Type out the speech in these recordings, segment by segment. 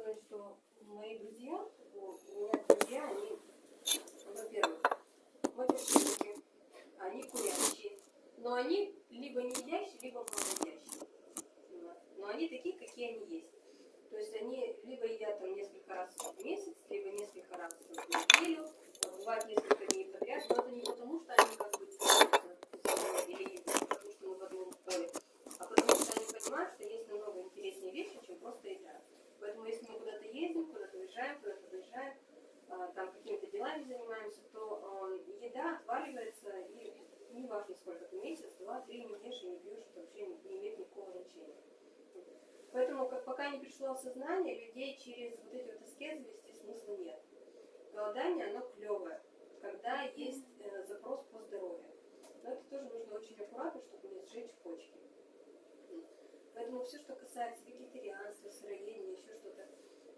сказать, что мои друзья, у меня друзья, они, во-первых, матершинники, они курящие, но они либо не едящие, либо малоедящие. Но они такие, какие они есть. То есть они либо едят там несколько раз в месяц, либо несколько раз в неделю, а бывает несколько дней подряд, но это не потому, что они как бы или потому что мы в одном поле, а потому что они понимают, что есть намного интереснее вещи, чем просто еда. Поэтому если мы куда-то ездим, куда-то уезжаем, куда-то выезжаем, а, там какими-то делами занимаемся, то еда отваливается, и не важно сколько ты месяц, два, три не ешь и не пьешь, это вообще не имеет никакого значения. Поэтому, как пока не пришло осознание, людей через вот эти вот аскезы вести смысла нет. Голодание, оно клевое, когда есть э, запрос по здоровью. Но это тоже нужно очень аккуратно, чтобы не сжечь почки. Поэтому все, что касается вегетарианства, сыроедения, еще что-то,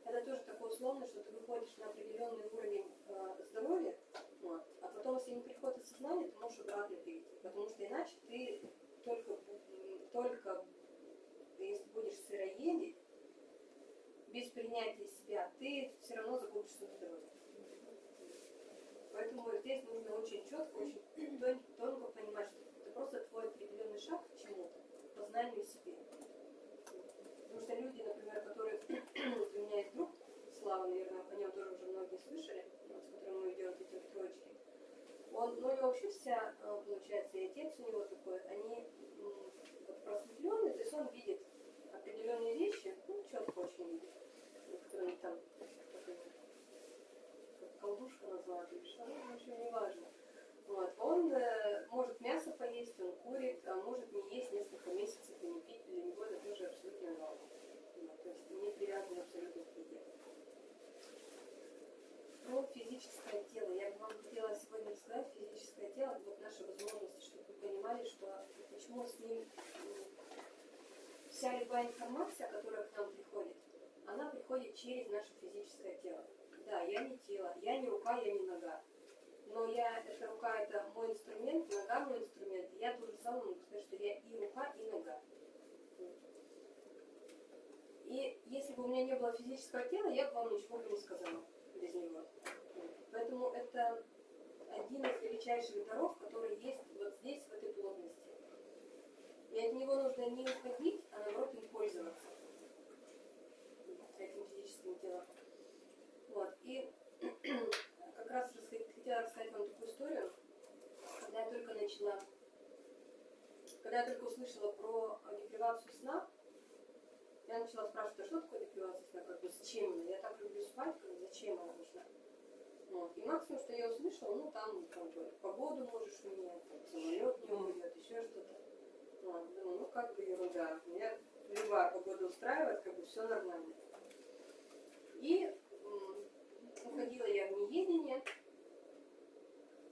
это тоже такое условно, что ты выходишь на определенный уровень э, здоровья, вот, а потом, если не приходит осознание, ты можешь обратно перейти. Потому что иначе ты только, только сыроедить, без принятия себя, ты все равно загубишь свое здоровье. Поэтому здесь нужно очень четко, очень тонко понимать, что это просто твой определенный шаг к чему-то, познанию себе. Потому что люди, например, которые... у меня есть друг, Слава, наверное, о нем тоже уже многие слышали, с которым мы идем эти троечки. Он, ну, него вообще вся, э, получается, и отец у него такой, они вот, просветленные, то есть он видит определенные вещи, ну, четко очень видит, которые там, как что, ну, в общем, неважно. Вот. Он э, может мясо поесть, он курит, а может не есть несколько месяцев и не пить, для него это тоже абсолютно норма. Вот. То есть не привязан абсолютно к еде. Про физическое тело. Я бы вам хотела сегодня рассказать физическое тело, вот наши возможности, чтобы вы понимали, что почему с ним вся любая информация, которая к нам приходит, она приходит через наше физическое тело. Да, я не тело, я не рука, я не нога. Но я, эта рука это мой инструмент, нога мой инструмент. Я тоже самое могу сказать, что я и рука, и нога. И если бы у меня не было физического тела, я бы вам ничего бы не сказала без него. Поэтому это один из величайших даров, который есть вот здесь, в этой плотности. И от него нужно не уходить, а наоборот им пользоваться этим физическим телом. Вот. И как раз хотела рассказать вам такую историю, когда я только начала, когда я только услышала про депривацию сна, я начала спрашивать, а что такое депривация сна, как бы зачем она? Я так люблю спать, как зачем она нужна? Вот. И максимум, что я услышала, ну там как бы погоду можешь менять, самолет не уйдет, еще что-то. Вот. Думаю, ну как бы ерунда. Меня любая погода устраивает, как бы все нормально. И уходила я в неедение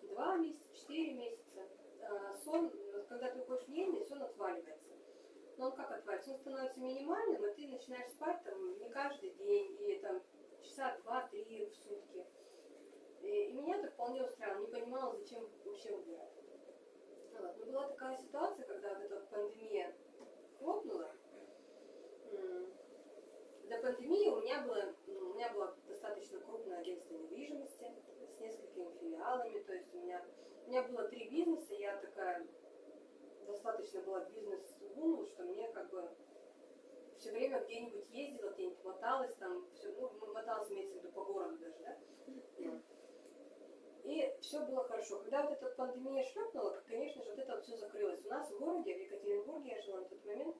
два месяца, четыре месяца. А, сон, когда ты уходишь в неедение, сон отваливается. Но он как отваливается? Он становится минимальным, и ты начинаешь спать там не каждый день, и там часа два-три в сутки. И, и меня это вполне устраивало, не понимала, зачем вообще убирать. Вот. Но была такая ситуация, когда вот эта пандемия хлопнула. До пандемии у меня, было, ну, у меня была достаточно крупное агентство недвижимости с несколькими филиалами. То есть у меня, у меня было три бизнеса, я такая достаточно была бизнес-вумен, что мне как бы все время где-нибудь ездила, где-нибудь моталась, там все, ну, моталась, имеется в виду по городу даже, да? И все было хорошо. Когда вот эта пандемия шлепнула, конечно же, вот это вот все закрылось. У нас в городе, в Екатеринбурге, я жила на тот момент,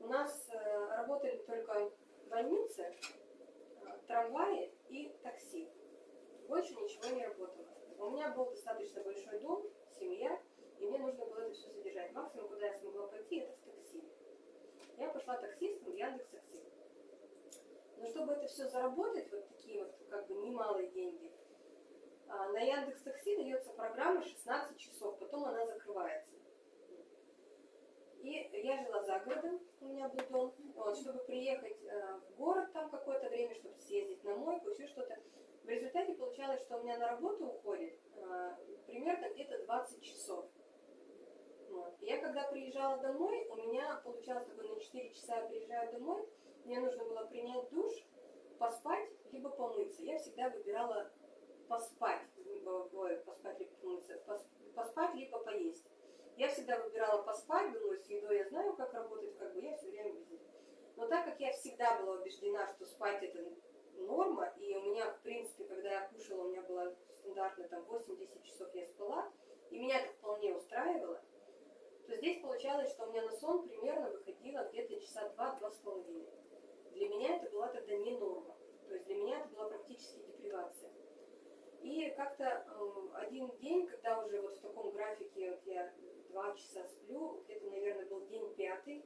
у нас э, работали только больницы, э, трамваи и такси. Больше ничего не работало. У меня был достаточно большой дом, семья, и мне нужно было это все содержать. Максимум, куда я смогла пойти, это в такси. Я пошла таксистом в Яндекс Такси. Но чтобы это все заработать, вот такие вот как бы немалые деньги, а, на Яндекс Такси дается программа 16 часов, потом она закрывается. И я жила за городом, у меня был дом. Вот, чтобы приехать э, в город там какое-то время, чтобы съездить на мойку, еще что-то. В результате получалось, что у меня на работу уходит э, примерно где-то 20 часов. Я когда приезжала домой, у меня получалось такое, на 4 часа приезжаю домой, мне нужно было принять душ, поспать, либо помыться. Я всегда выбирала поспать, либо, ой, поспать, либо помыться, пос- поспать, либо поесть. Я всегда выбирала поспать, думаю, с едой я знаю, как работать, как бы я все время без еды. Но так как я всегда была убеждена, что спать это норма, и у меня, в принципе, когда я кушала, у меня было стандартно там 8-10 часов я спала, и меня это вполне устраивало, получалось, что у меня на сон примерно выходило где-то часа два-два с половиной. Для меня это была тогда не норма. То есть для меня это была практически депривация. И как-то э, один день, когда уже вот в таком графике вот я два часа сплю, где-то, наверное, был день пятый,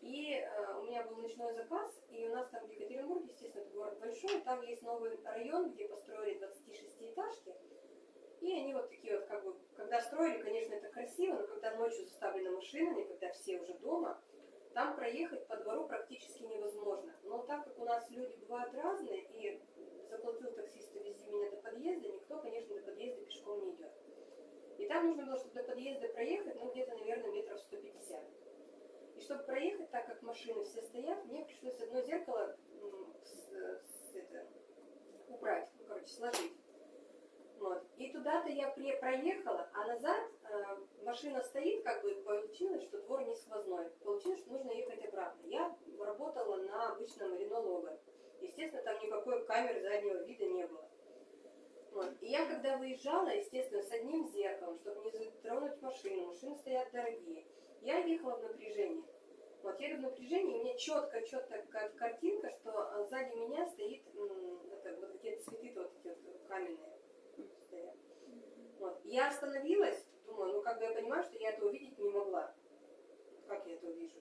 и э, у меня был ночной заказ, и у нас там в Екатеринбурге, естественно, это город большой, там есть новый район, где построили 26-этажки, и они вот такие вот, как бы, когда строили, конечно, это красиво, но когда ночью заставлены машинами, когда все уже дома, там проехать по двору практически невозможно. Но так как у нас люди бывают разные, и заплатил таксист, вези меня до подъезда, никто, конечно, до подъезда пешком не идет. И там нужно было, чтобы до подъезда проехать, ну, где-то, наверное, метров 150. И чтобы проехать, так как машины все стоят, мне пришлось одно зеркало м, с- с- это, убрать, ну, короче, сложить. Вот. И туда-то я при- проехала, а назад э, машина стоит, как бы получилось, что двор не сквозной. Получилось, что нужно ехать обратно. Я работала на обычном Рено Лого. Естественно, там никакой камеры заднего вида не было. Вот. И я когда выезжала, естественно, с одним зеркалом, чтобы не затронуть машину, машины стоят дорогие, я ехала в напряжении. Вот еду в напряжении, и у меня четко, четко картинка, что а, сзади меня стоит это, вот какие-то цветы вот эти вот каменные. Я остановилась, думаю, ну как бы я понимаю, что я это увидеть не могла. Как я это увижу?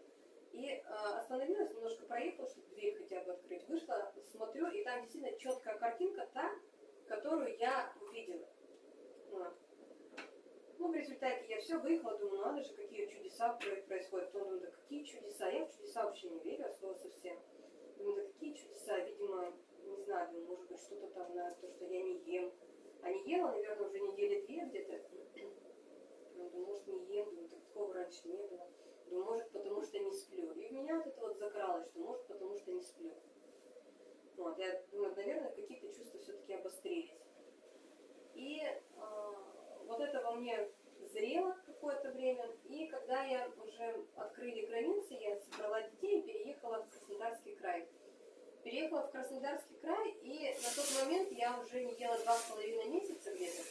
И э, остановилась, немножко проехала, чтобы дверь хотя бы открыть. Вышла, смотрю, и там действительно четкая картинка, та, которую я увидела. Вот. Ну, в результате я все выехала, думаю, надо же, какие чудеса про- происходят. Потом думаю, да какие чудеса? Я в чудеса вообще не верю, от слова совсем. Думаю, да какие чудеса? Видимо, не знаю, может быть, что-то там на то, что я не ем. А не ела, наверное, уже недели две где-то. Ну, думаю, может, не ем, думаю, так такого раньше не было. Думаю, может, потому что не сплю. И у меня вот это вот закралось, что может, потому что не сплю. Вот, я думаю, наверное, какие-то чувства все-таки обострились. И а, вот это во мне зрело какое-то время. И когда я уже открыли границы, я собрала детей и переехала в. Переехала в Краснодарский край, и на тот момент я уже не ела два с половиной месяца где-то.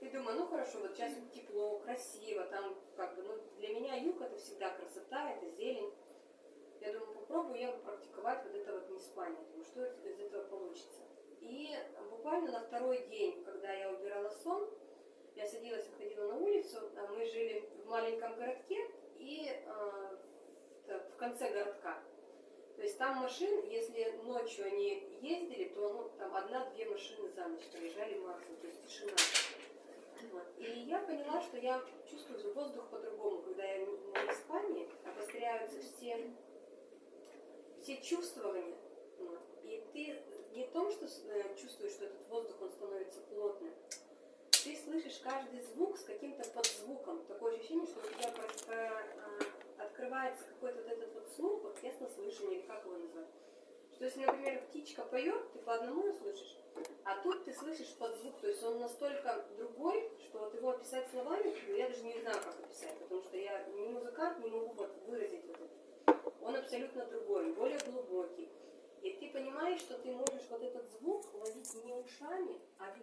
И думаю, ну хорошо, вот сейчас тепло, красиво, там как бы, ну для меня юг это всегда красота, это зелень. Я думаю, попробую я практиковать вот это вот не спание. Думаю, что из этого получится. И буквально на второй день, когда я убирала сон, я садилась, выходила на улицу, а мы жили в маленьком городке и э, в- в конце городка. То есть там машин, если ночью они ездили, то ну, там одна-две машины за ночь проезжали максимум, то есть тишина. И я поняла, что я чувствую воздух по-другому, когда я на Испании обостряются все, все чувствования. И ты не в том, что э, чувствуешь, что этот воздух, он становится плотным, ты слышишь каждый звук с каким-то подзвуком. Такое ощущение, что у тебя про- про- а, открывается какой-то вот этот вот слух, вот яснослышание, или как его назвать. Что если, например, птичка поет, ты по одному слышишь, а тут ты слышишь подзвук, то есть он настолько другой, что вот его описать словами, я даже не знаю, как описать, потому что я не музыкант, не могу вот выразить вот это. Он абсолютно другой, более глубокий. И ты понимаешь, что ты можешь вот этот звук ловить не ушами, а